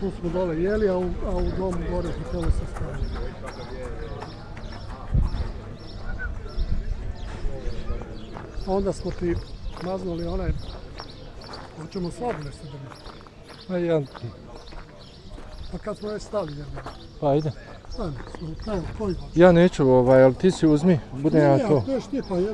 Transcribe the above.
tu smo dole jeli, a u, a u domu gore u hotelu se stavili. Onda smo ti maznuli onaj, hoćemo slabo se drži. Pa jedan ti. Pa kad smo već stali jedan. Pa ide. Ajde, smo, taj, koji Ja neću ovaj, ali ti si uzmi, budem ja to. Ne, ja, ti pa jedan.